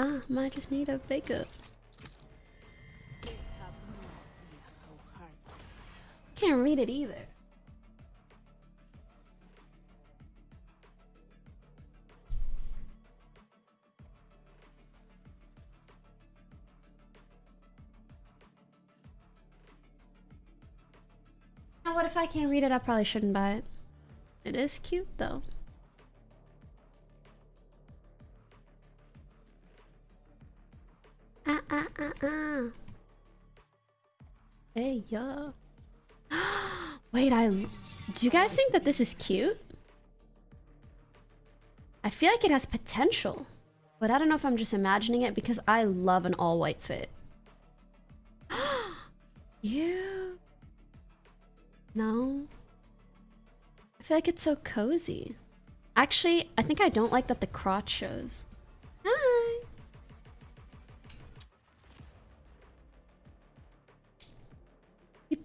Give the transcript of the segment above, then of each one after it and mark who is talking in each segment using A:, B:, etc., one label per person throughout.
A: Ah, might just need a backup. Can't read it either. Now, what if I can't read it? I probably shouldn't buy it. It is cute though. Ah. Hey yeah. Wait, I. Do you guys think that this is cute? I feel like it has potential, but I don't know if I'm just imagining it because I love an all white fit. you. No. I feel like it's so cozy. Actually, I think I don't like that the crotch shows.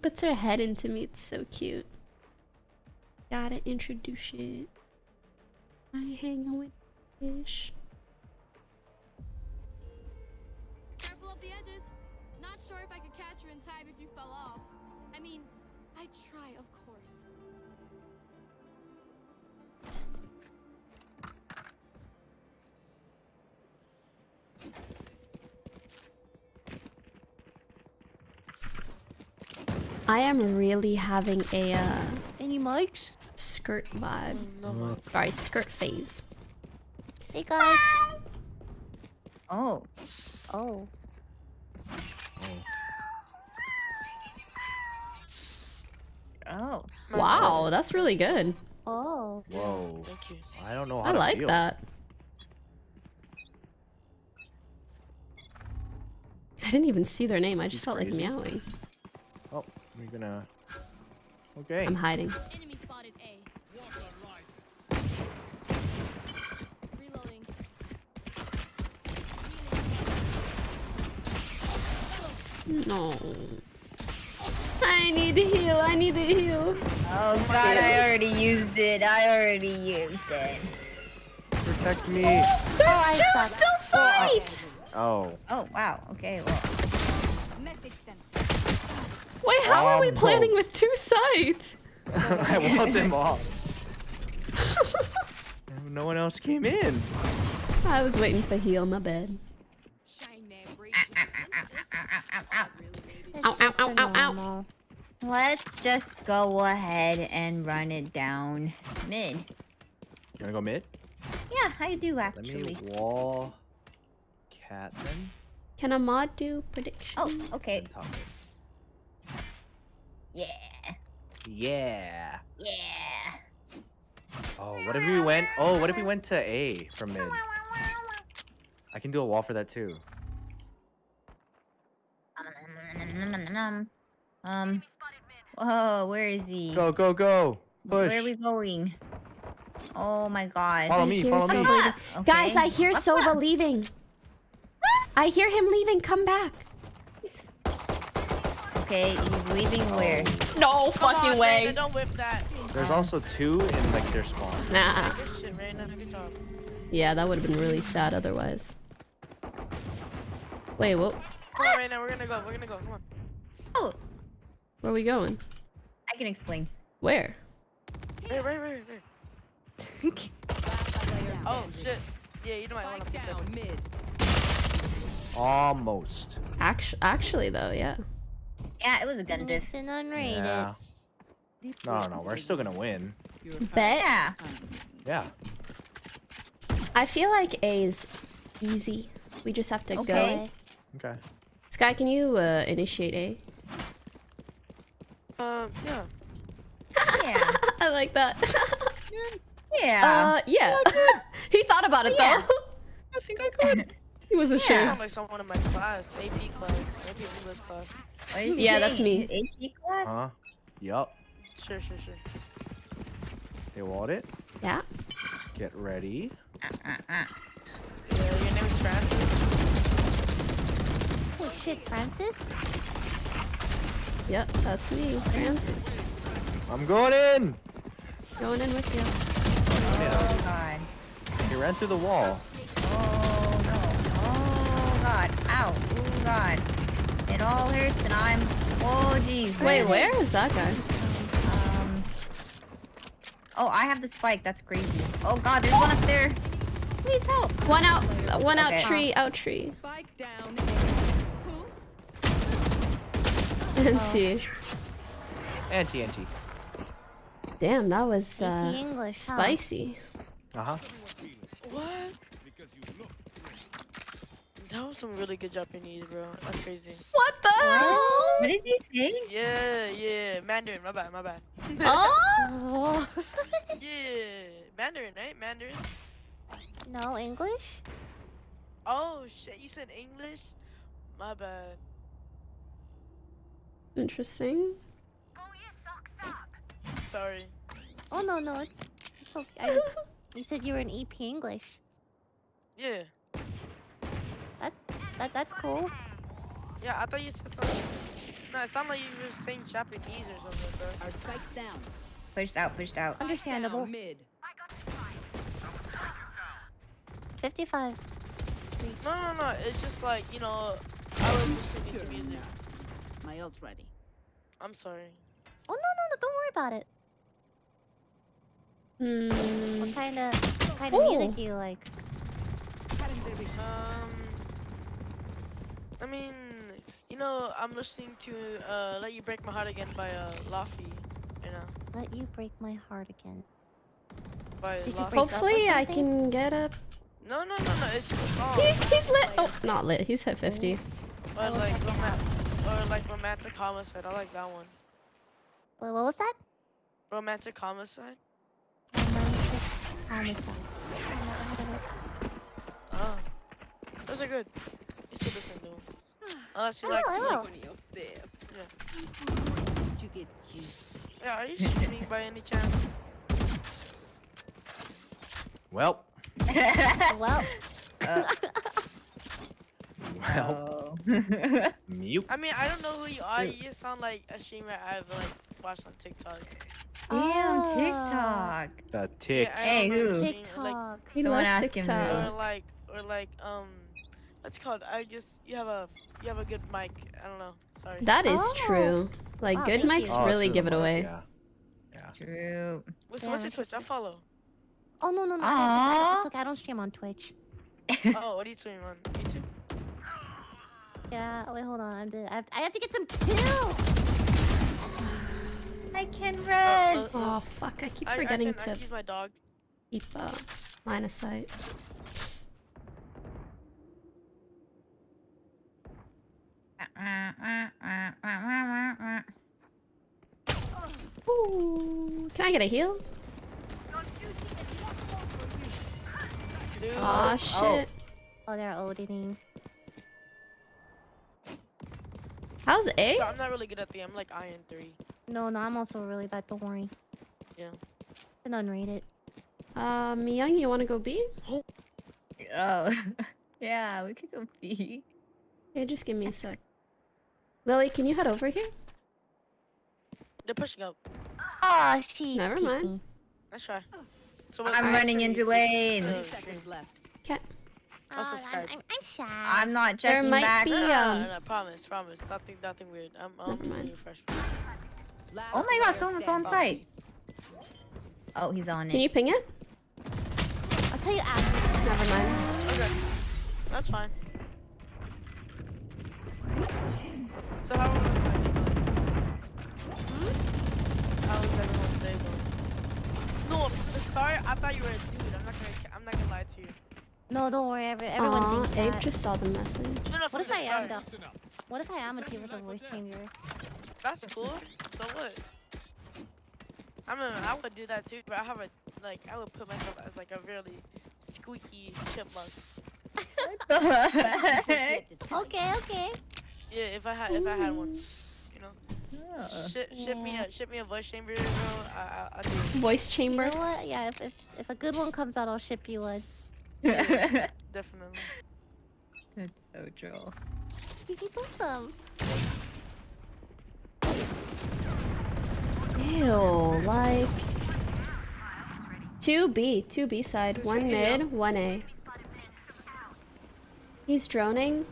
A: Puts her head into me. It's so cute. Gotta introduce it. I hang out with fish.
B: Careful of the edges. Not sure if I could catch her in time if you fell off. I mean, I'd try, of course.
A: I am really having a uh,
C: Any mics?
A: skirt vibe. Sorry, skirt phase.
C: Hey guys. Oh. Oh. Oh.
A: Wow, that's really good.
C: Oh.
D: Whoa.
E: Thank you.
D: I don't know how
A: I
D: to
A: like
D: feel.
A: that. I didn't even see their name. I just
D: She's
A: felt like meowing.
D: Oh, we're gonna. Okay.
A: I'm hiding.
B: Enemy spotted A. Reloading.
A: No. I need to heal. I need to heal.
C: Oh god, I already used it. I already used it.
D: Protect me.
A: There's oh,
C: I
A: two
C: saw that.
A: still oh, sight.
D: Oh.
C: Oh wow. Okay. Well.
A: Wait, how are we
D: Almost.
A: planning with two sight?
D: I want them off. no one else came in.
A: I was waiting for heal. My bed. Ow, ow, ow, ow, ow.
C: Let's just go ahead and run it down mid.
D: You wanna go mid?
C: Yeah, I do actually.
D: Let
C: actually.
D: me wall cat then.
A: Can a mod do prediction?
C: Oh, okay.
D: then top mid.
C: Yeah.
D: Yeah.
C: Yeah.
D: Oh, what if we went? Oh, what if we went to A from mid? I can do a wall for that too.
C: Um. Whoa, where is he?
D: Go, go, go! Push.
C: Where are we going? Oh my god.
D: Follow
A: I
D: me,
A: hear
D: follow
A: Sova
D: me.
A: leaving. Guys,
C: Okay.
A: I hear
C: What's
A: Sova
C: up?
A: leaving. I hear him leaving. Come back.
C: Okay, he's leaving oh. where?
A: No
E: Come
A: fucking
E: on,
A: way.
E: Reyna, don't whip that.
D: There's also two in like their spawn.
A: Nah.
E: Good shit, Reyna. Good job.
A: Yeah, that would have been really sad otherwise. Wait, what?
E: Come on, Reyna. We're gonna go. We're gonna go. Come on.
C: Oh,
A: Where are we going?
C: I can explain.
A: Where?
E: Right, right, right, right. Oh shit. Yeah, you know I want to pick up.
F: mid.
D: Almost.
A: Actu- actually, though, yeah.
C: Yeah, it was a gun diff.
F: It's an unrated.
D: Yeah. No, no, we're still gonna win.
A: Bet.
C: Yeah.
D: Yeah.
A: I feel like A is easy. We just have to
C: Okay.
A: go.
D: Okay.
A: Sky, can you uh, initiate A?
E: Um, yeah.
C: Yeah.
A: I like that.
C: Yeah.
A: uh, yeah. he thought about it
C: Yeah.
A: though.
D: I think I could.
A: He wasn't
E: You
A: sure.
E: sound like someone in my class, AP class, AP English class.
C: What did you
A: Yeah,
C: say?
A: that's me.
C: AP class?
D: Huh? Yup.
E: Sure, sure, sure.
D: They walled it.
A: Yeah.
D: Get ready.
C: Uh, uh, uh.
E: Yeah, your name is Francis.
F: Oh shit, Francis?
A: Yep, that's me, Francis.
D: I'm going in.
A: Going in with you.
C: Oh god.
D: He ran through the wall.
C: Oh no. It all hurts and I'm... Oh, jeez.
A: Wait, where is that guy?
C: Um... Oh, I have the spike. That's crazy. Oh god, there's one up there. Please help.
A: One out, one out tree, out tree.
F: Spike down.
A: Empty.
D: And TNT.
A: Damn, that was uh,
G: English. huh?
A: spicy.
D: Uh huh.
E: What? That was some really good Japanese, bro. That's crazy.
A: What the hell?
C: What is he saying?
E: Yeah, yeah. Mandarin, my bad, my bad.
A: Oh?
G: Oh.
E: yeah, Mandarin, right? Mandarin.
G: no English?
E: Oh shit, you said English? My bad.
A: Interesting.
E: Sorry.
G: Oh no no it's, it's okay. I just, you said you were in EP English.
E: Yeah.
G: That that that's cool.
E: Yeah, I thought you said something. No, it sounded like you were saying Japanese or something, bro.
F: Our spikes down.
C: Pushed out, pushed out.
G: Understandable.
F: Down mid.
G: 55.
E: No, no, no. It's just like you know, I was listening to music.
F: My ult's ready.
E: I'm sorry.
G: Oh no no no! Don't worry about it.
A: Hmm.
G: What kind of what kind of music do you like?
E: Um, I mean, you know, I'm listening to uh, "Let You Break My Heart Again" by uh, Laufey. You know,
G: Let you break my heart again.
E: by
G: Did you
E: Laufey.
G: break up or
A: Hopefully I can get up.
E: No, no, no, no. It's just a song.
A: He, he's lit. Oh, not lit. He's hit 50.
E: Or like, roman- or like romantic homicide. I like that one.
G: Wait, what was that?
E: Romantic homicide.
G: Romantic homicide. I never heard.
E: Oh, those are good. You should listen to them. Unless you
G: I
E: like.
G: will, I
E: like-
G: will.
F: On your fifth.
E: Yeah.
F: Did you get juiced?
E: Yeah, are you streaming by any chance?
D: Well,
G: Well,
C: Uh,
D: well,
C: oh.
D: mute.
E: I mean, I don't know who you are. You just sound like a streamer I've like watched on TikTok.
C: Damn,
G: Ah.
C: TikTok.
D: The ticks.
E: I
C: Hey, who?
E: seeing, Like,
G: TikTok.
A: He
C: Someone
A: loves
C: ask him who.
A: TikTok.
E: or like, or like, um, what's it called? I just you have a you have a good mic. I don't know. Sorry.
A: That is
G: Oh.
A: true. Like,
G: Wow,
A: good mics
G: you.
D: Oh,
A: really
D: so
A: give it
D: mic,
A: away.
D: Yeah. Yeah.
C: True.
E: What's,
G: Yeah,
E: what's your Twitch? I follow.
G: Oh no no no! I I don't- It's okay. I don't stream on Twitch.
E: oh, what are you streaming on? YouTube?
G: Yeah. Wait, hold on. I'm the, I, have, I have to get some kills.
C: I can
E: Uh,
C: res.
A: Oh, fuck. I keep forgetting
E: I can,
A: to
E: can use my dog.
A: keep uh, line of sight. Ooh. Can I get a heal?
E: Dude.
A: Aw, shit.
G: Oh, they're auditing.
A: How's A?
E: So I'm not really good at the. I'm like Iron three.
G: No, no, I'm also really bad. Don't worry.
E: Yeah.
G: Been unrated.
A: Um, Young, you want to go B?
C: Oh. yeah, we could go B.
A: Yeah, just give me a sec. Lily, can you head over here?
E: They're pushing up.
G: Oh, she.
A: Never mind.
G: me.
E: Let's try. So
C: I'm
E: what's-
C: running into lane.
E: YouTube? Uh,
F: seconds left.
A: Okay.
E: I'll
G: Oh, I'm,
E: subscribe.
G: I'm, I'm shy.
C: I'm not
A: There
C: checking
A: might
C: back.
A: be-
E: No, no,
A: um,
E: no, no, promise, promise. Nothing, nothing weird. I'm, I'm
A: Never mind.
E: really
C: Oh my god,
F: player
C: someone's on
F: standing.
C: site. Oh, he's on it.
A: Can you ping it?
G: I'll tell you after.
A: Never mind.
E: Okay, that's fine. So how was hmm? How was everyone's day going? No, from the start, I thought you were a dude. I'm not gonna, I'm not gonna lie to you.
G: No, don't worry. Every, everyone
A: Aw,
G: thinks
A: Abe
G: that.
A: just saw the message.
E: No, no,
G: What if
E: the
G: I am
E: start.
G: though? What if I am a kid with a voice changer?
E: That's cool. So what? I mean, I would do that too, but I have a like, I would put myself as like a really squeaky chipmunk.
F: Forget this guy.
G: Okay, okay.
E: Yeah, if I had, if I had one, you know.
C: Oh.
E: Ship, ship me a, ship me a voice chamber, bro. I, I, I do. it.
A: Voice
G: You
A: chamber.
G: know what? Yeah, if, if if a good one comes out, I'll ship you one.
C: That's
E: Definitely.
C: That's so troll.
G: He's awesome.
A: Ew, like... 2B, 2B side. One mid, one A. He's droning.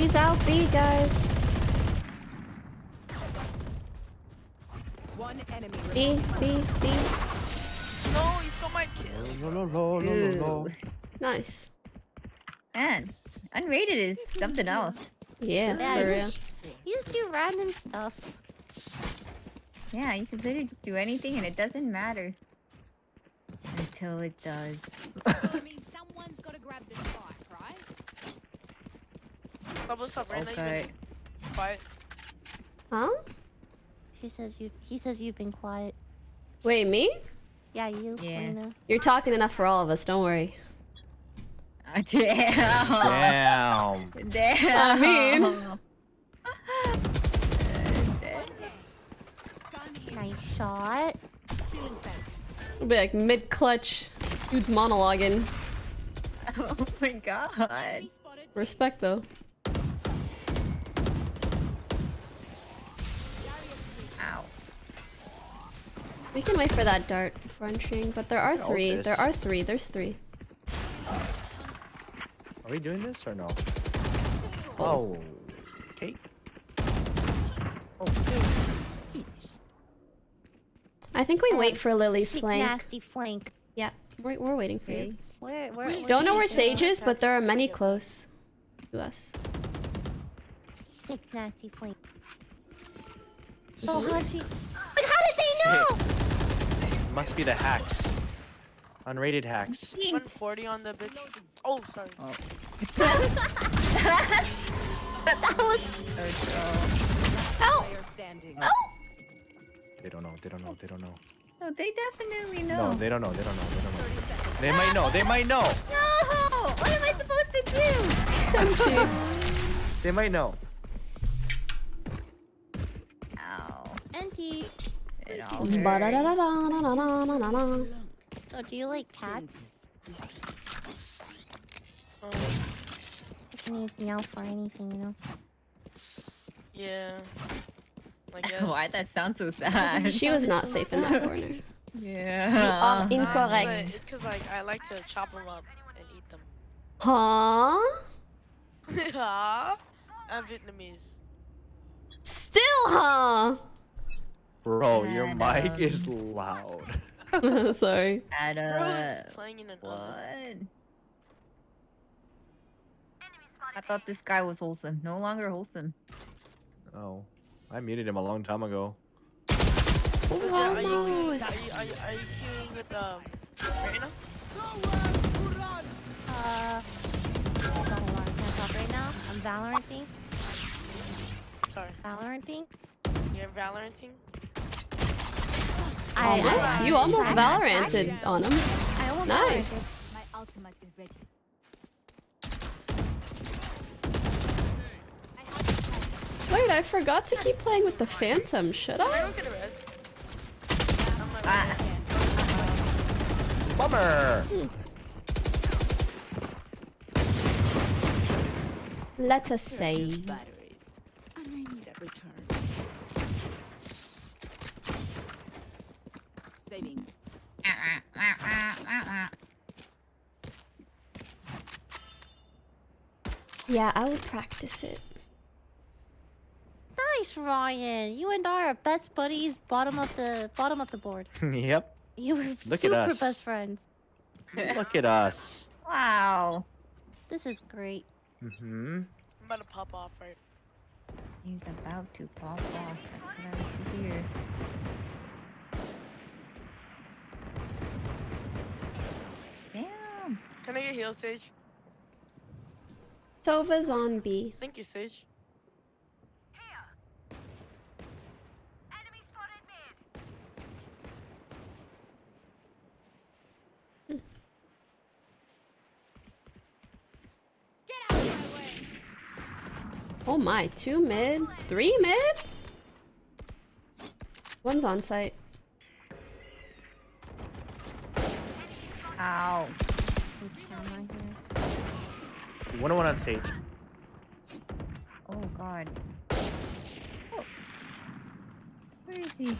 A: He's out B, guys.
F: One enemy
A: B. B, B.
E: No, he stole my kill.
D: No, no, no, no, no, no.
A: Nice.
C: Man, unrated is something else.
A: Yeah,
G: Yeah,
A: for real.
G: you, you just do random stuff.
C: Yeah, you can literally just do anything and it doesn't matter. Until it does.
B: I mean, someone's got to grab this spike, right?
E: Stop, up, Reyna?
C: Okay.
E: You been quiet.
A: Huh?
G: She says you. He says you've been quiet.
A: Wait, me?
G: Yeah, you.
C: Yeah.
G: Lena.
A: You're talking enough for all of us, don't worry.
C: Ah, damn.
D: Damn.
C: Damn.
A: I mean-
G: Nice shot.
A: It'll be like mid-clutch. Dude's monologuing.
C: Oh my god.
A: Respect, though. We can wait for that dart before entering, but there are
D: Yeah,
A: three. There are three. There's three.
D: Are we doing this or no? Oh. Okay.
C: Oh,
A: I think we wait
G: Um,
A: for Lily's flank.
G: Nasty flank.
A: Yeah, we're, we're waiting for
C: okay.
A: you.
G: Where? Where? where
A: Don't know where
G: is it?
A: Sage is, but there are many close to us.
G: Sick nasty flank. Oh,
D: is
G: how she? But how did she know?
D: Sick. Must be the hacks. Unrated hacks.
E: 140 on the bitch. Oh, sorry.
C: Oh.
G: that was.
A: Help!
F: Player standing.
D: They don't know. They don't know. They don't know.
C: Oh, they definitely know.
D: No,
C: know.
D: they don't know. They don't know. They don't know. They might know. They might know.
C: No! What am I supposed to do?
D: They might know.
C: Ow.
G: Auntie. So do you like cats?
E: Um,
G: you can use meow for anything, you know.
E: Yeah.
C: Why that sounds so sad.
A: she was not safe in that corner.
C: Yeah.
A: You are incorrect.
E: It's because like I like to chop them up and eat them.
A: Huh?
E: huh? I'm Vietnamese.
A: Still, huh?
D: Bro, your
C: And,
D: mic
C: um,
D: is loud.
A: Sorry.
C: At
E: Bro,
C: uh,
E: it's playing in an
C: what? I thought this guy was wholesome. No longer wholesome.
D: Oh. I muted him a long time ago.
E: So, Jett, are you, are you, are you, are queuing with um, Reyna?
G: Uh. Hold on, hold on. Can't talk right now. I'm Valoranting.
E: Sorry.
G: Valoranting.
E: You're Valoranting?
G: I,
A: almost?
G: I,
A: you almost Valoranted on him. nice. Wait, I forgot to keep playing with the Phantom, should
E: I?
C: Ah.
D: Bummer! Hmm.
A: Let us
F: say. Uh, uh, uh,
A: yeah, I would practice it.
G: Nice, Ryan. You and I are best buddies. Bottom of the bottom of the board.
D: yep.
G: You were
D: Look at
G: super
D: us.
G: best friends.
D: Look at us.
C: Wow.
G: This is great.
D: Mm-hmm.
E: I'm about to pop off, right?
C: He's about to pop off. That's what I like to hear. Damn.
E: Can I get heal, Sage?
A: Sova's on B.
E: Thank you, Sage.
B: Get out of my way.
A: Oh my, two mid, three mid? One's on site.
C: Ow.
G: Some camera here.
D: One on one on stage.
C: Oh god. Oh. Where is he?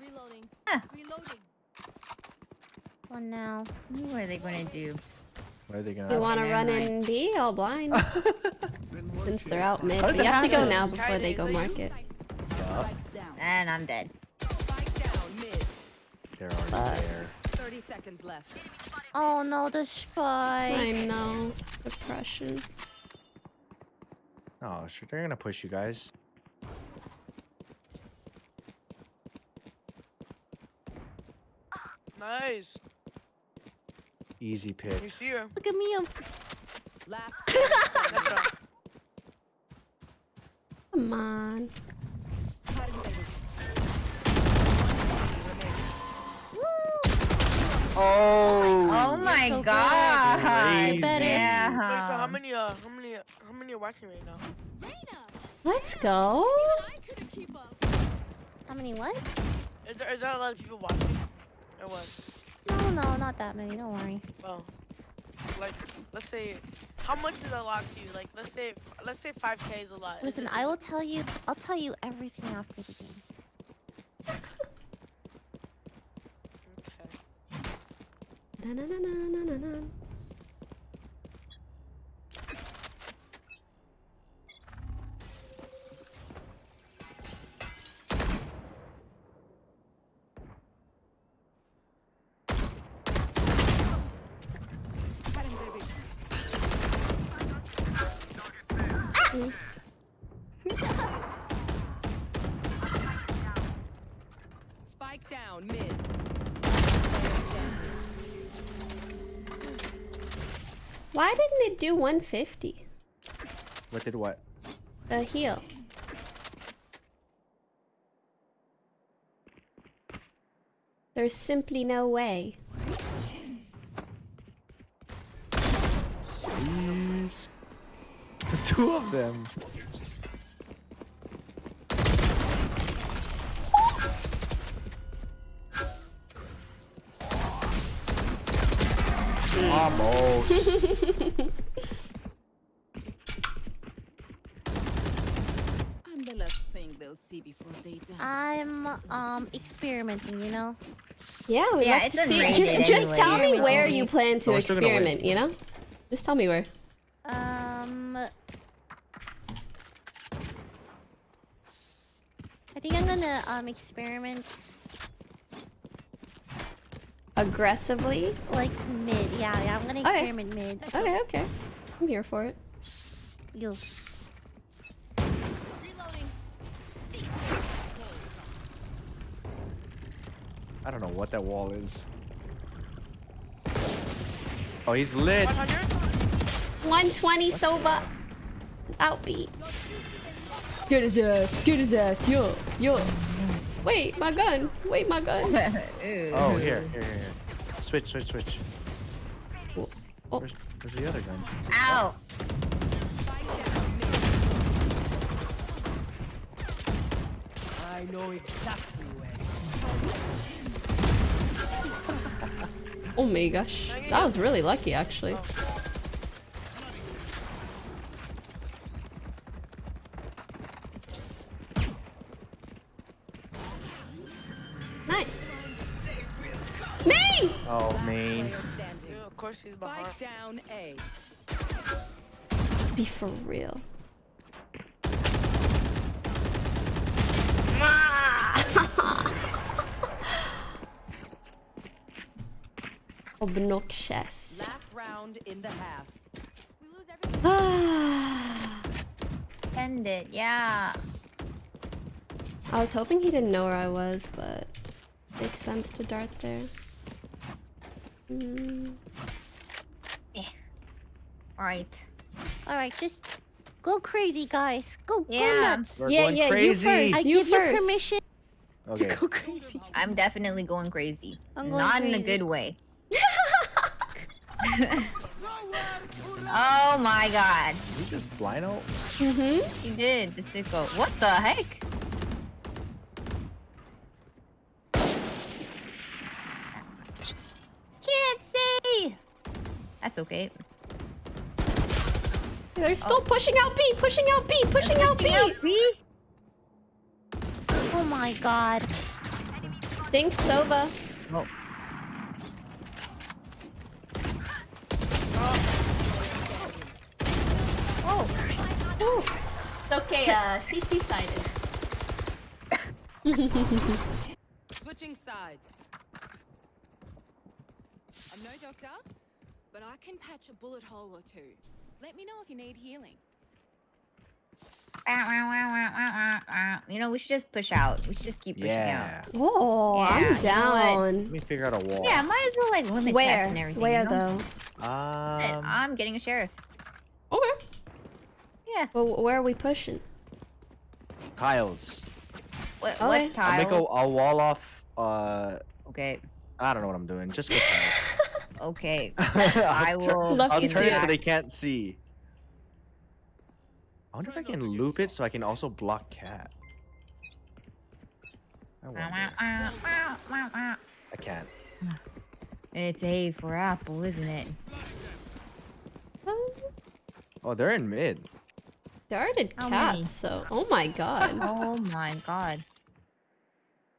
B: Reloading.
C: Ah.
B: Reloading.
G: One now.
C: What are they gonna do?
D: What are they gonna?
A: You want to
C: never
A: run
C: mind.
A: in B? All blind. Since they're out mid,
D: How
A: but you have to go now before they go
E: is that you?
A: market.
D: Yeah,
C: And I'm dead.
F: Spike down mid.
D: they're already
A: But-
D: there.
F: 30 seconds left.
G: Oh no, the spy.
A: I
G: spike.
A: know. Depression.
D: Oh, sure, they're gonna push you guys.
E: Nice.
D: Easy pick.
E: You see her.
G: Look at me. I'm
F: Last.
E: That's.
A: Come on.
D: Oh.
C: Oh my
G: so
C: god.
D: Crazy.
G: better.
C: Yeah.
E: Wait, so how many uh how many how many are watching right now?
B: Reyna!
A: Let's go.
B: I couldn't keep up.
G: How many what?
E: Is there is there a lot of people watching? Or what?
G: No, no, not that many. Don't worry.
E: Well, like let's say, how much is a lot to you? Like let's say let's say 5k is a lot.
G: Listen, I will tell you. I'll tell you everything after the game.
E: Okay.
A: Na-na-na-na-na-na-na.
F: Spike
A: Why didn't it do 150?
D: What did what?
A: The heal. There's simply no way.
D: Please. Two of them. Almost.
F: I'm the last thing they'll see before they die.
G: I'm um experimenting. You know.
A: Yeah, we'd
C: Yeah,
A: love
C: it's
A: to see.
C: unrated
A: Just, just
C: anyway.
A: tell me where you plan to
D: Oh, we're still gonna win.
A: experiment. You know, just tell me where.
G: Um. I think I'm gonna um experiment
A: Aggressively.
G: like mid. Yeah, yeah. I'm gonna
A: Okay.
G: experiment mid.
A: Okay, okay. I'm here for it.
G: You.
B: Reloading.
D: I don't know what that wall is. Oh, he's lit.
E: 100?
A: 120 Sova. Outbeat. Get his ass. Get his ass. Yo, yo. Wait, my gun. Wait, my gun.
D: Oh, here, here, here. here. Switch, switch, switch.
A: Oh.
D: Where's, where's the other gun?
C: Ow.
F: Spike down mid. I know exactly where.
A: Oh my gosh. That was really lucky, actually.
E: Course he's behind.
F: Spike down A.
A: Be for real. Obnoxious.
F: Last round in the half.
B: We lose everything.
A: I
C: End it. Yeah.
A: I was hoping he didn't know where I was, but makes sense to dart there. Mm.
C: All right.
G: All right, just go crazy, guys. Go, go
C: Yeah.
G: nuts.
D: We're
A: yeah, yeah,
D: crazy.
A: you first.
G: I
A: you
G: give
A: first.
G: you permission
D: Okay.
G: to go crazy.
C: I'm definitely going crazy.
G: I'm going
C: Not in a good way. oh my god.
D: Did he just blind out?
A: Mm-hmm.
C: He did. The sicko. What the heck? Can't see. That's okay.
A: They're still oh. pushing out B, pushing out B, pushing out B. out B.
G: Oh my god.
A: Think Sova.
C: Oh.
E: Oh.
A: It's okay, uh, CT sided.
F: Switching sides. I'm no doctor, but I can patch a bullet hole or two. Let me know if you need healing.
C: You know, we should just push out. We should just keep pushing
D: Yeah.
C: out.
A: Oh,
C: Yeah,
A: I'm
C: know what?
A: down.
D: Let me figure out a wall.
C: Yeah, might as well like limit tests
A: Where?
C: and everything.
A: Where
C: you know?
A: though?
C: Uh,
D: Um,
C: I'm getting a sheriff.
A: Okay.
C: Yeah.
A: Well, where are we pushing?
D: tiles.
C: What,
A: Okay.
C: What's
D: I'll make a, a wall off. Uh,
C: Okay.
D: I don't know what I'm doing. Just go tiles.
C: Okay.
D: I
C: I will.
A: Love
D: I'll
A: to
D: turn
A: see
D: it so they can't see. I wonder if I can loop it so I can also block cat. I, wonder. I can't.
C: It's A for apple, isn't it?
D: Oh, they're in mid.
A: Darted
C: How
A: cats,
C: many?
A: so. Oh my god.
C: Oh my god.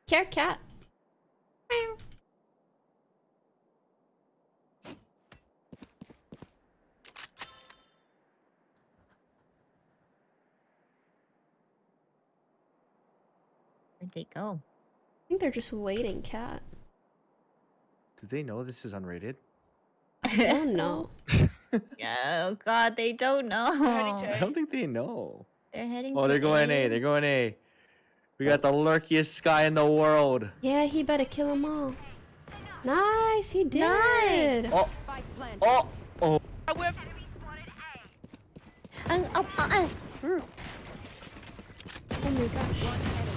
A: Care cat.
C: They go?
A: I think they're just waiting cat.
D: Do they know this is unrated?
A: Oh no.
C: oh god, they don't know.
D: I don't think they know.
C: They're heading.
D: Oh, they're going A. They're going A. We got the lurkiest guy in the world.
A: Yeah, he better kill them all. Nice, he did.
C: Nice.
D: Oh, oh, oh.
E: I whiffed.
G: Uh, oh, uh, uh.
A: Oh my gosh.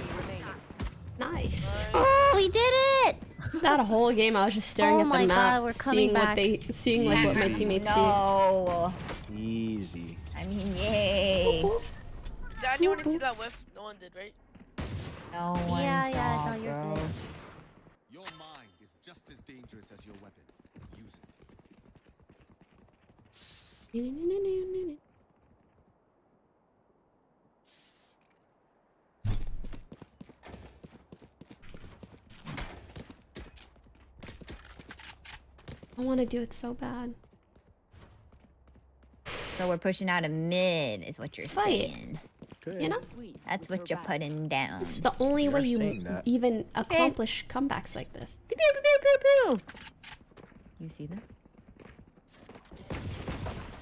F: One enemy remaining.
A: Nice.
G: Oh, we did it!
A: That whole game, I was just staring
G: Oh
A: at the map,
G: God, we're coming
A: seeing what they, seeing like what my
D: Easy.
A: teammates
C: No.
D: Easy.
C: I mean, yay.
E: Did anyone see that whiff? No one did, right?
C: No one
G: Yeah, yeah,
C: saw,
G: no, you're
C: bro.
G: good.
H: Your mind is just as dangerous as your weapon. Use it.
A: I want to do it so bad.
C: So we're pushing out a mid, is what you're
A: Fight.
C: saying.
D: Good.
A: You know,
C: That's what you're putting down.
A: this is the only
D: You're
A: way you
D: that.
A: even accomplish comebacks like this.
C: Pew pew pew pew pew. You see them?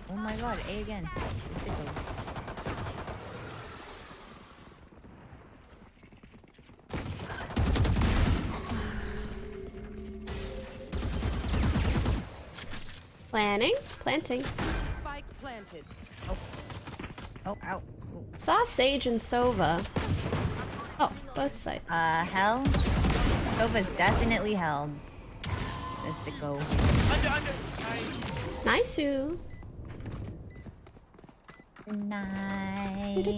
C: Oh my god, A again.
A: Planning, planting.
F: Spike planted.
C: Oh, ow. Ooh.
A: Saw Sage and Sova. Oh, both sides.
C: Uh, hell? Sova's definitely held. Just to go.
E: Under, under. Nice.
A: Nice you.
C: Nice.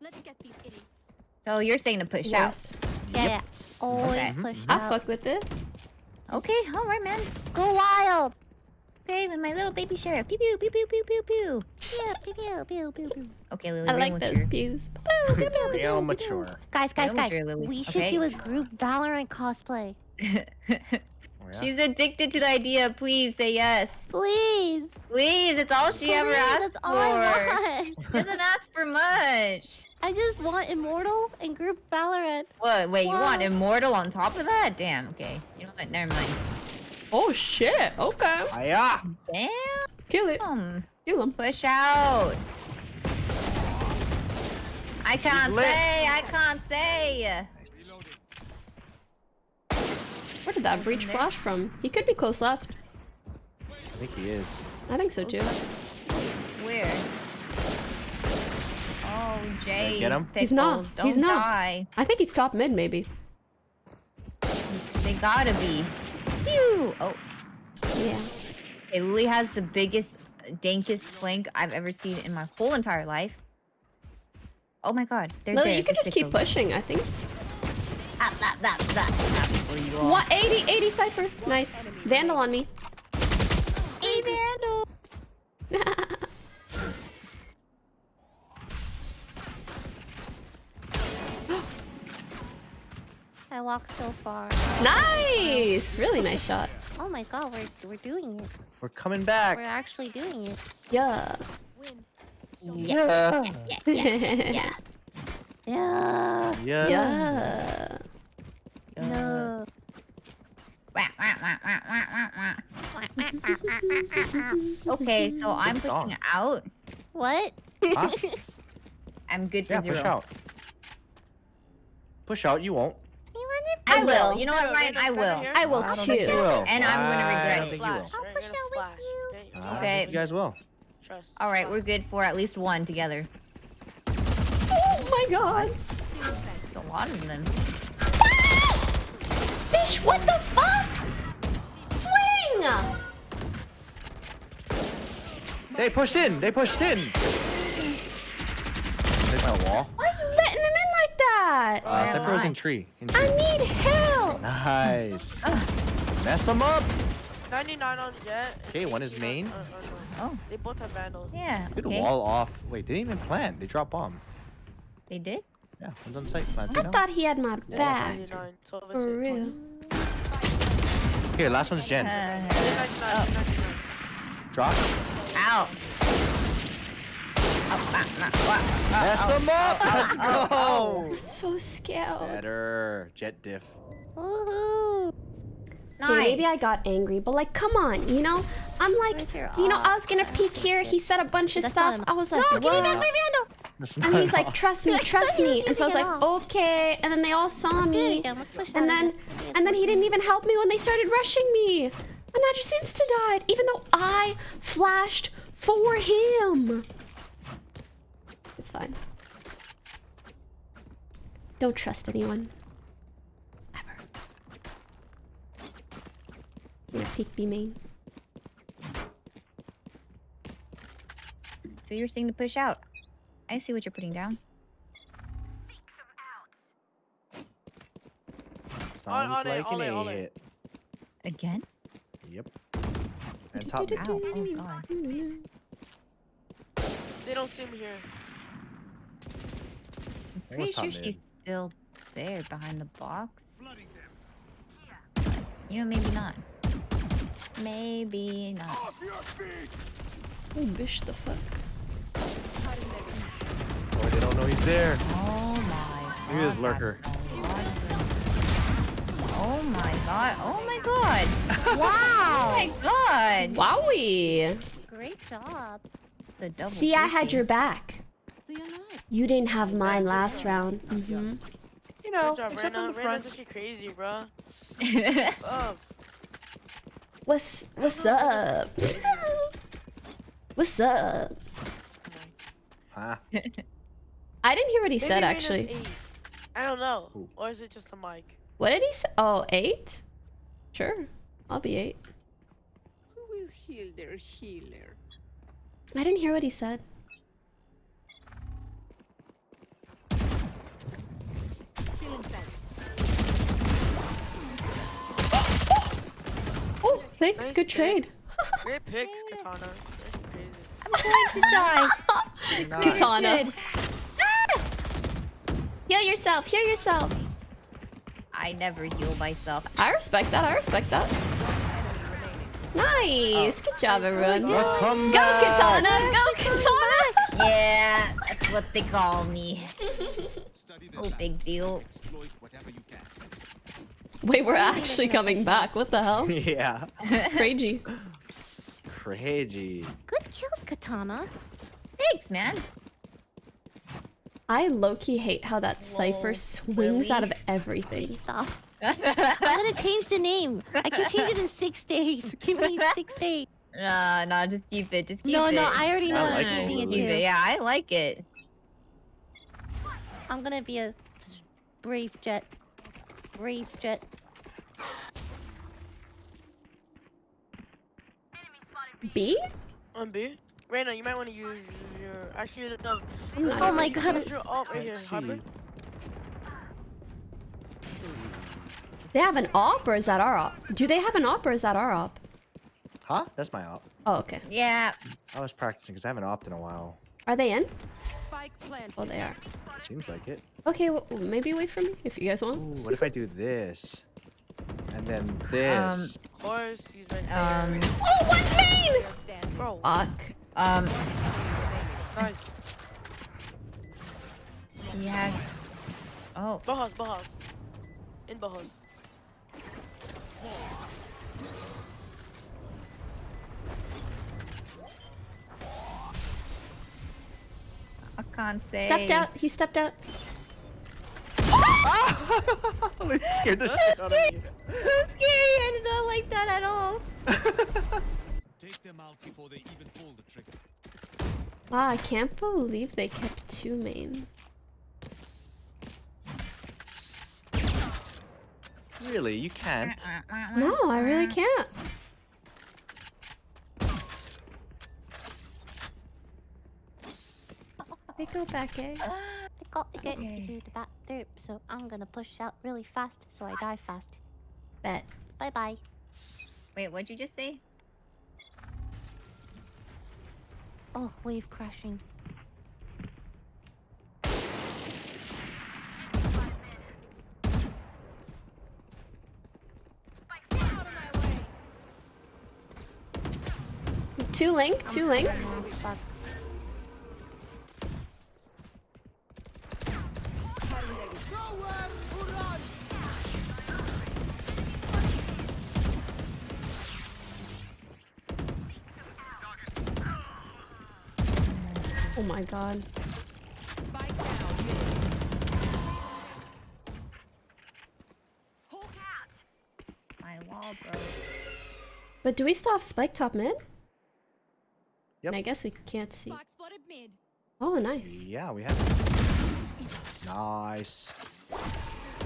B: Let's get these idiots.
C: So you're saying to push out.
A: Yes.
G: Yeah, yeah. Always
C: Okay.
G: push
A: I
G: out.
A: I fuck with it.
C: Okay, alright, man.
G: Go wild!
C: Okay, with my little baby sheriff. Pew pew pew pew pew pew pew.
G: Pew, pew, pew, pew, pew, pew.
C: Okay, Lily.
A: I
C: bring
A: like
C: with
A: those
C: your-
A: pews.
D: Real mature.
G: Guys, guys,
C: Real
G: guys.
C: mature, Lily.
G: We should
C: Okay.
G: do a group Valorant cosplay.
D: Oh, yeah?
C: She's addicted to the idea. Please say yes.
G: Please!
C: Please, it's all she ever
G: Please,
C: asked
G: That's all I
C: for.
G: want.
C: Doesn't ask for much.
G: I just want Immortal and group Valorant.
C: What? Wait, you want immortal on top of that? Damn. Okay. You know what? Never mind.
A: Oh shit. Okay.
D: Aya!
C: Damn.
A: Kill it. Kill him.
C: Push out. I can't say. I can't say.
A: Where did that breach flash from? He could be close left.
D: I think he is.
A: I think so too.
C: Where? Oh, Jay.
D: get him?
A: He's not.
C: Don't
A: He's not.
C: die.
A: I think he's top mid maybe.
C: They gotta be. Pew! Oh,
A: Yeah.
C: okay, Lily has the biggest, dankest flank I've ever seen in my whole entire life. Oh my god, they're
A: Lily,
C: there.
A: you could
C: they're
A: just keep
C: sickos.
A: pushing, I think.
C: Ah, that, that, that. Happy for you all.
A: What? 80, 80 Cypher. Nice. Vandal on me.
G: I walked so far.
A: Nice! Really nice shot.
G: Oh my god, we're we're doing it.
D: We're coming back.
G: We're actually doing it.
A: Yeah.
B: Win.
D: Yeah.
A: yeah.
G: Yeah.
D: Yeah.
A: Yeah.
G: No.
C: Okay, so I'm
D: Good song.
C: pushing out.
G: What?
D: Huh?
C: I'm good for
D: Yeah,
C: zero.
D: push out. Push out, you won't.
C: I
A: I
C: will.
A: will.
C: You know what, Ryan? I will.
A: I will
D: I don't
A: too.
D: will.
C: And I'm gonna
D: I
C: regret
D: don't
C: it.
D: think you will.
G: I'll push
E: gonna
G: out with you.
E: okay?
C: Okay.
D: you guys will.
E: Trust.
C: All right, we're good for at least one together.
A: Oh my god.
C: There's a lot of them. Ah!
A: Fish, what the fuck? Swing!
D: They pushed in. They pushed in. Take my wall.
A: Why are you letting them in like that?
D: Uh, Cypher was
C: why?
D: in tree. In
A: I need help.
D: Nice. Mess them up.
E: 99 on Jett. and
D: Okay, one is
E: 18 on-
D: main.
E: uh, uh, no.
C: Oh,
E: They both have vandals.
C: yeah.
D: Good
C: okay.
D: wall off. Wait, they didn't even plant. They dropped bomb.
C: They did?
D: Yeah, one's on site. Planting
A: I
D: now.
A: thought he had my
E: This
A: back.
E: 99, so if it's
A: For real.
E: 20.
D: Here, last one's Jen.
C: Uh,
E: 99, 99.
D: Drop.
C: ow. Oh, ah, ah, ah, ah,
D: Mess them up. Let's go.
A: So scared.
D: Better. Jett diff.
G: Woohoo!
C: Nice.
A: Okay, maybe I got angry, but like, come on, you know? I'm like, you know, I was gonna peek here. He said a bunch of
G: That's
A: stuff. I was like,
G: No, give me back my vandal!
A: And he's like, trust me, trust me. And so I was like, okay. And then they all saw me.
G: again, let's push
A: And then, and then he didn't even help me when they started rushing me. And I just insta died, even though I flashed for him. It's fine. Don't trust anyone. Ever. I'm gonna peek B main.
C: So you're saying to push out. I see what you're putting down.
D: Sounds
E: on it,
D: like
E: on
D: an
E: it, on it.
C: Again?
D: Yep. And top mid.
C: Ow, oh god.
E: They don't see me here.
C: I'm pretty sure
D: top
C: she's
D: mid.
C: still there behind the box.
H: Flooding them.
C: You know, maybe not. Maybe not.
H: Off your feet.
A: Oh, bish the fuck.
D: Oh, they don't know he's there.
C: Oh my god.
D: Look at this lurker.
C: that's a lot of them. Oh my god. Oh my god. wow. Oh my god.
A: Wowie!
G: Great job.
C: The double
A: See, I had your back.
F: Stay alive.
A: You didn't have mine last round. hmm
D: You know,
E: job,
D: except
E: Reyna.
D: on the
E: Reyna's
D: front.
E: actually crazy, bro. Oh,
A: What's what's up? what's up?
D: Huh?
A: I didn't hear what he
E: maybe
A: said
E: Reyna's
A: actually.
E: eight. I don't know.
D: Who?
E: Or is it just the mic?
A: What did he say? Oh, eight? Sure, I'll be eight.
F: Who will heal their healer?
A: I didn't hear what he said.
F: Healing fence.
A: Oh, thanks.
E: Nice
A: Good trade.
E: picks. Great picks, Katana.
C: I'm going to die.
D: Nice.
A: Katana.
C: Ah!
A: Heal yourself. Heal yourself.
C: I never heal myself.
A: I respect that. I respect that. Nice. Good job, everyone. Go,
D: Well, come back.
A: Katana. Go, Katana.
C: Yeah, that's what they call me.
H: Study the
C: Oh, big deal.
H: Exploit whatever you can.
A: Wait, we're actually coming back. What the hell?
D: yeah.
A: Crazy.
D: Crazy.
G: Good kills, Katana.
C: Thanks, man.
A: I low-key hate how that Cypher
C: Lol.
A: swings out of everything.
G: Stop. I'm gonna change the name. I can change it in six days. Give me six days.
C: Nah, nah, just keep it. Just keep
G: No,
C: it.
G: no, no, I already know
D: I like it,
G: it
C: Keep
G: too.
C: it. Yeah, I like it.
G: I'm gonna be a brave Jett. Brave Jett.
A: B?
E: On B? Reyna, you might want to use your. Actually, no.
G: Oh my god.
E: Use your ult right here,
D: Let's see.
A: They have an op or is that our op? Do they have an op or is that our op?
D: Huh? That's my op.
A: Oh, okay.
C: Yeah.
D: I was practicing because I haven't opt in a while.
A: Are they in? Oh, they are.
D: Seems like it.
A: Okay, well, maybe wait for me if you guys want.
D: Ooh, what if I do this? And then this.
E: Horse, he's right there.
C: Um,
A: Oh, one's main!
F: Player standing.
E: Bro,
A: Fuck.
C: um,
E: nice.
C: he has. Oh,
E: Bahas, Bahas. In Bahas.
C: I can't.
A: Stepped out. He stepped out.
D: it scared the shit out of me.
A: That's scary. I did not like that at all.
H: Take them out before they even pull the trigger.
A: Wow, I can't believe they kept two main.
D: Really, you can't.
A: No, I really can't. Go back, eh?
G: I got to get
C: Okay.
G: to the bathroom, so I'm gonna push out really fast so I die fast.
A: Bet.
G: Bye bye.
C: Wait, what'd you just say?
G: Oh, wave crashing.
A: Two link, two link.
G: Oh.
A: My god.
F: Spike down mid.
C: My wall broke.
A: But do we still have spike top mid?
D: Yep.
A: And I guess we can't see.
B: Mid.
A: Oh, nice.
D: Yeah, we have. Nice.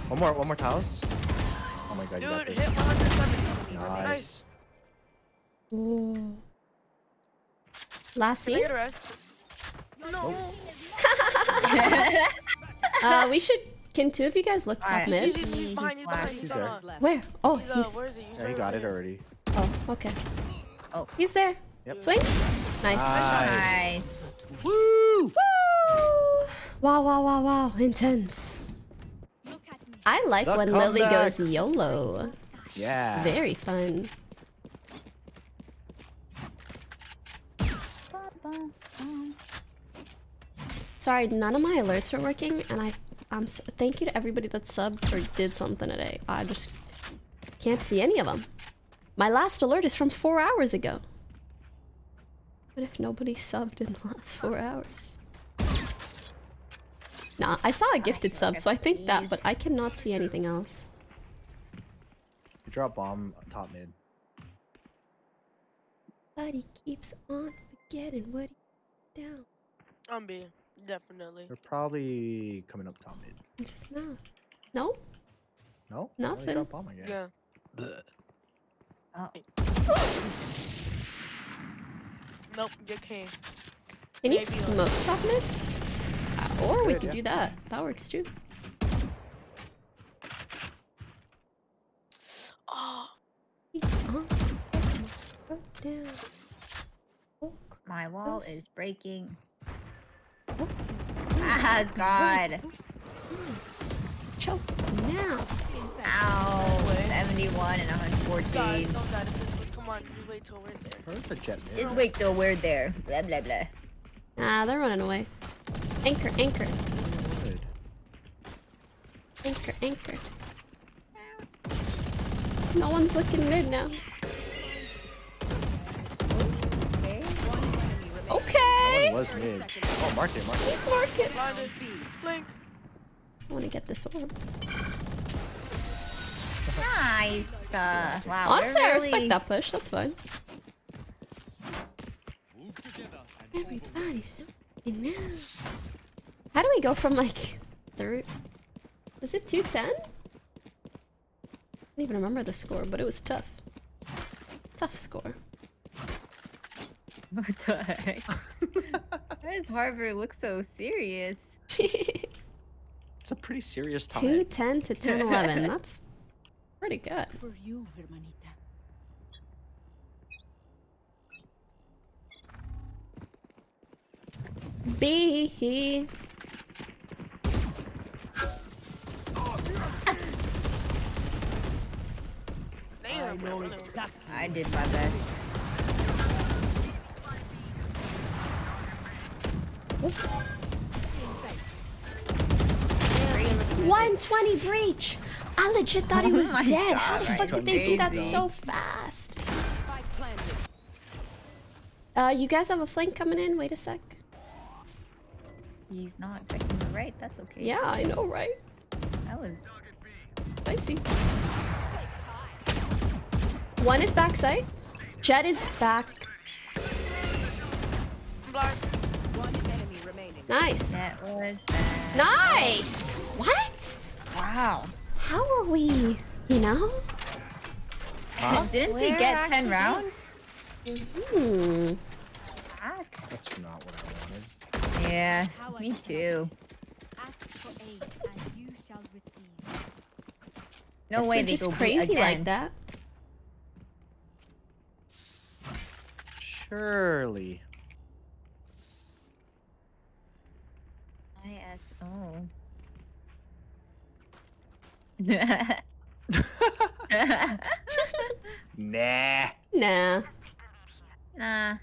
D: One more, one more tiles. Oh my god, you got this.
E: hit
D: Nice.
E: Nice.
A: Oh. Last
E: Can
A: scene?
E: Get a rest? No.
A: Uh, we should. Can two of you guys look top
C: Alright.
A: mid?
E: He's, he's, he's behind, he's behind. He's,
D: He's there.
A: Where? Oh,
E: He's, uh,
A: he's.
E: where is he?
D: Yeah, he got it already.
A: Oh, okay.
C: Oh.
A: He's there.
D: Yep.
A: Swing. Nice.
D: Nice.
C: Nice.
D: Woo!
A: Woo! Wow, wow, wow, wow. Intense.
B: Look at me.
A: I like
D: The
A: when Lily goes YOLO.
D: Yeah.
A: Very fun. Sorry, none of my alerts are working, and I, I'm. So, thank you to everybody that subbed or did something today. I just can't see any of them. My last alert is from four hours ago. What if nobody subbed in the last four hours? Nah, I saw a gifted sub, so I think that, but I cannot see anything else.
D: You drop bomb top mid.
A: But he keeps on forgetting what he down.
E: I'm B, definitely.
D: They're probably coming up top mid.
A: in his mouth. No?
D: No?
A: Nothing.
D: Oh, you drop bomb again.
E: Yeah.
C: Oh.
E: Nope, get king.
A: Can you
E: Maybe
A: smoke top mid? Uh, or we could
D: yeah.
A: do that. That works too.
E: Oh,
A: Keeps on forgetting what he down. Oh,
C: My wall is breaking.
A: Oh,
C: Ah, God.
A: Choke now.
C: Ow. 71 and
E: guys,
C: 114.
E: don't die. Come on, just wait till we're there.
D: Or it's Jett mid.
C: Just wait till we're there. Blah, blah, blah.
A: Ah, they're running away. Anchor, anchor,
D: Good.
A: anchor, anchor. No one's looking mid now.
D: Was mid. Oh, mark it, mark it.
A: Let's mark it.
E: Blinded. Blink.
A: I want to get this one.
C: Nice. Uh, wow.
A: Honestly,
C: they're
A: I respect that push. That's fine.
H: Move together and.
A: Everybody's jumping now. How do we go from like third? Was it 210? I don't even remember the score, but it was tough. Tough score.
C: What the heck? Why does Harvard look so serious?
D: It's a pretty serious time.
A: 210 to 10 11. That's pretty good.
F: For you, hermanita.
A: B.
E: Damn, bro.
C: I did my best.
A: One twenty breach. I legit thought he
C: Oh
A: was
C: my
A: dead. How the fuck did they do that so fast? Uh, you guys have a flank coming in. Wait a sec.
C: He's not checking the right. That's okay.
A: Yeah, I know, right?
C: That was.
A: I see. One is backside. Jett is back.
E: Blind.
A: Nice.
C: That was. Bad.
A: Nice. What?
C: Wow.
A: How are we? You know?
C: Didn't he
G: Where
C: get 10
G: actually?
C: rounds?
A: Hmm.
C: Fuck.
D: That's not what I wanted.
C: Yeah, me too.
B: Ask for aid, and you shall receive.
C: No
A: Guess
C: way they
A: just
C: go B
A: crazy like that.
D: Surely.
C: ISO.
D: Nah.
A: Nah.
C: nah.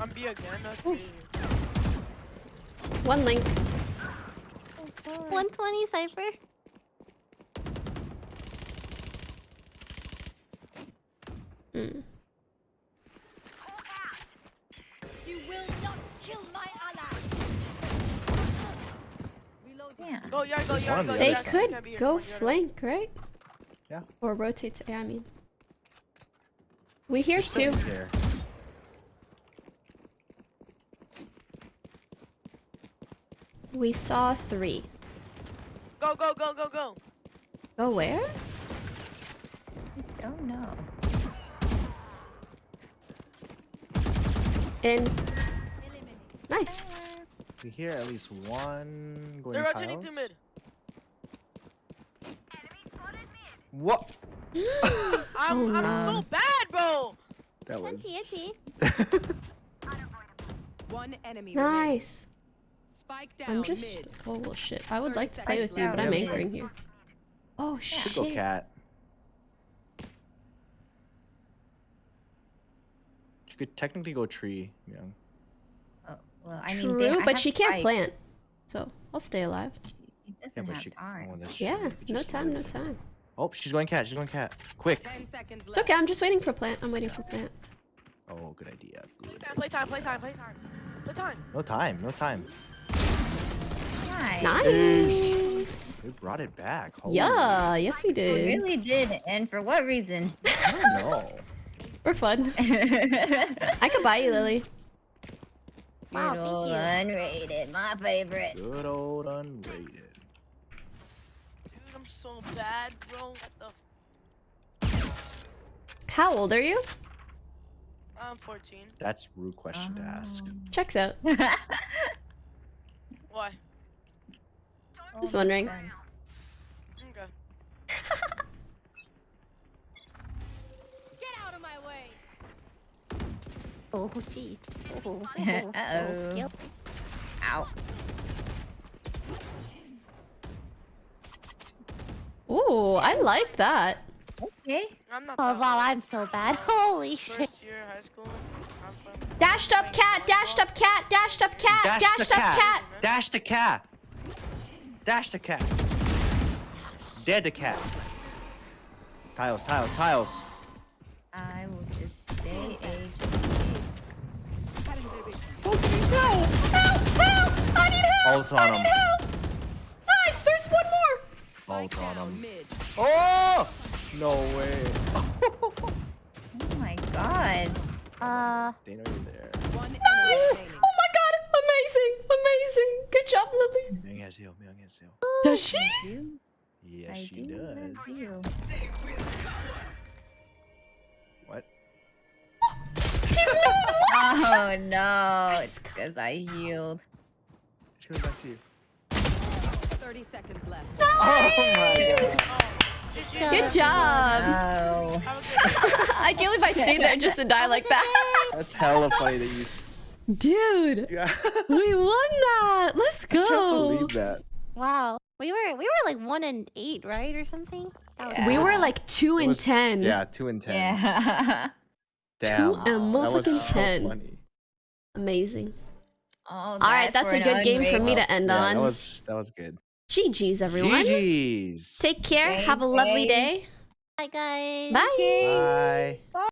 E: I'm B again. That's
A: Ooh.
E: crazy.
A: One link.
G: 120 Cypher.
B: You will not kill my ally.
C: Yeah.
E: Go yard, go
D: There's
E: yard, go
A: They
E: yard.
A: could
E: Can't be here,
A: go
E: come on, yard.
A: flank, right?
D: Yeah.
A: Or rotate to A, I mean. We hear
D: Still
A: two.
D: Here.
A: We saw three.
E: Go, go, go, go, go.
A: Go where?
C: I don't know.
A: In. Nice.
D: We hear at least one going
E: They're rotating
D: tiles.
E: to mid.
D: What?
E: I'm, I'm
C: no.
E: so bad, bro.
D: That was.
G: Itchy, itchy.
I: One enemy remaining.
A: Nice.
I: Spike down
A: I'm just.
I: mid.
A: Oh well, shit. I would like to play with you, but I'm
D: Yeah,
A: anchoring here. Oh
D: Should go
A: shit.
D: cat. She could technically go tree, young.
C: Oh, well, I mean,
A: True,
C: they, I
A: but
C: have
A: she can't
C: spike.
A: plant. So I'll stay alive.
C: She
D: Yeah,
C: doesn't
D: but
C: have
D: she.
C: time.
D: Oh.
A: Yeah, no
D: just
A: time, no time.
D: Oh, she's going cat. She's going cat. Quick.
I: Ten seconds
A: It's okay, I'm just waiting for plant. I'm waiting for plant.
D: Oh, good idea. Good.
E: Play time, play time, play time, play time. Play time.
D: No time. No time.
C: Nice.
A: Nice.
D: We brought it back. Holy-
A: Yeah, yes we
C: We
A: did.
C: really did, and for what reason?
D: I don't know.
A: For fun. I could buy you, Lily.
G: Wow, thank
C: old
G: you.
C: unrated, my favorite.
D: Good old unrated.
E: Dude, I'm so bad, bro. What the?
A: How old are you?
E: I'm 14.
D: That's rude question to oh.
C: ask.
A: Checks out.
E: Why?
A: Just wondering.
E: Okay.
G: Oh, gee. Oh, oh, oh.
C: Uh-oh.
G: skill.
C: Ow.
A: Ooh, I like that.
C: Okay.
E: I'm not.
G: Oh, wow. I'm so bad. Holy shit.
E: First year high school.
A: Dashed up cat, dashed up cat, dashed up cat,
D: Dash
A: dashed
D: the
A: up
D: cat.
A: cat.
D: Dash the cat. Dash the cat. Dead the cat. Tiles, tiles, tiles.
C: I will just
A: I need help!
D: On him.
A: Nice! There's one more!
D: Ult on him. Oh! No way.
C: Oh my god.
G: Uh,
D: they know you're there.
A: Nice! Oh my god! Amazing! Amazing! Good job, Lily!
D: Myung has heal, Myung has heal.
A: Does she?
D: Yes,
C: I
D: she
C: do
D: does.
C: love you.
D: What?
A: He's mad!
C: Oh no, it's because I healed.
D: It's coming back to you.
I: 30 seconds left.
D: Oh my god.
A: Nice! Good job.
C: Oh.
E: Have a good
A: I can't believe I stayed there just to die like that.
D: That's hella funny that you.
A: Dude,
D: Yeah.
A: we won that. Let's
D: I can't
A: go.
D: believe that.
G: Wow. We were we were like one and eight, right, or something. That was
A: We were like two and
D: was-
A: ten.
D: Yeah, two and ten.
C: Yeah.
D: Damn.
A: and
D: that
A: motherfucking
D: so
A: 10.
D: funny.
A: Amazing.
C: Oh,
A: All right, that's a good game for me to end
D: yeah,
A: on.
D: That was that was good.
A: GG's, everyone.
D: GG's.
A: Take care.
C: Thank
A: Have a lovely
C: you.
A: day.
G: Bye guys.
A: Bye.
D: Bye.